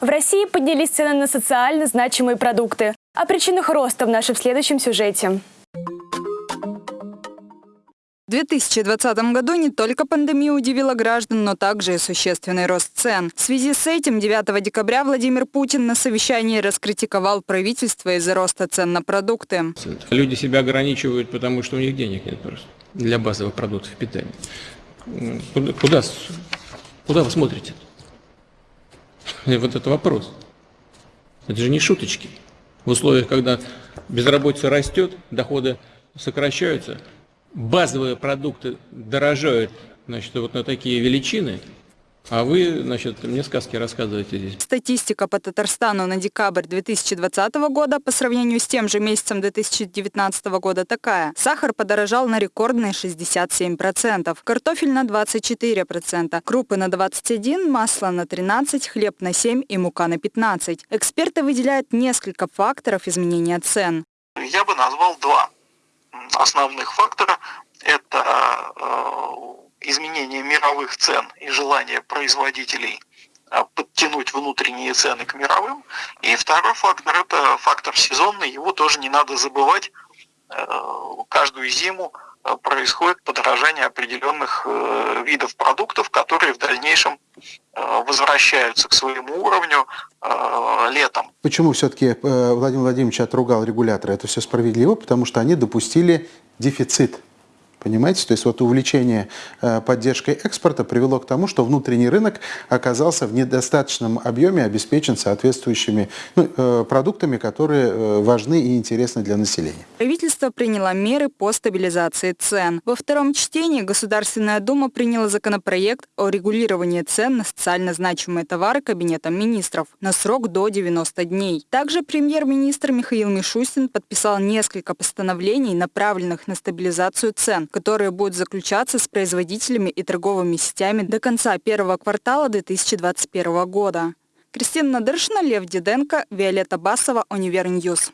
В России поднялись цены на социально значимые продукты. О причинах роста в нашем следующем сюжете. В 2020 году не только пандемия удивила граждан, но также и существенный рост цен. В связи с этим 9 декабря Владимир Путин на совещании раскритиковал правительство из-за роста цен на продукты. Люди себя ограничивают, потому что у них денег нет просто для базовых продуктов питания. Куда, куда, куда вы смотрите? И вот это вопрос. Это же не шуточки. В условиях, когда безработица растет, доходы сокращаются, базовые продукты дорожают значит, вот на такие величины – а вы, значит, мне сказки рассказываете здесь. Статистика по Татарстану на декабрь 2020 года по сравнению с тем же месяцем 2019 года такая. Сахар подорожал на рекордные 67%, картофель на 24%, крупы на 21%, масло на 13%, хлеб на 7% и мука на 15%. Эксперты выделяют несколько факторов изменения цен. Я бы назвал два основных фактора. Это э, изменение мировых цен и желание производителей а, подтянуть внутренние цены к мировым. И второй фактор – это фактор сезонный, его тоже не надо забывать. Э, каждую зиму э, происходит подорожание определенных э, видов продуктов, которые в дальнейшем возвращаются к своему уровню летом. Почему все-таки Владимир Владимирович отругал регулятора? Это все справедливо, потому что они допустили дефицит Понимаете? То есть вот увлечение э, поддержкой экспорта привело к тому, что внутренний рынок оказался в недостаточном объеме обеспечен соответствующими ну, э, продуктами, которые э, важны и интересны для населения. Правительство приняло меры по стабилизации цен. Во втором чтении Государственная Дума приняла законопроект о регулировании цен на социально значимые товары Кабинетом министров на срок до 90 дней. Также премьер-министр Михаил Мишустин подписал несколько постановлений, направленных на стабилизацию цен, которые будут заключаться с производителями и торговыми сетями до конца первого квартала 2021 года. Кристина Надыршина, Лев Диденко, Виолетта Басова, Универньюз.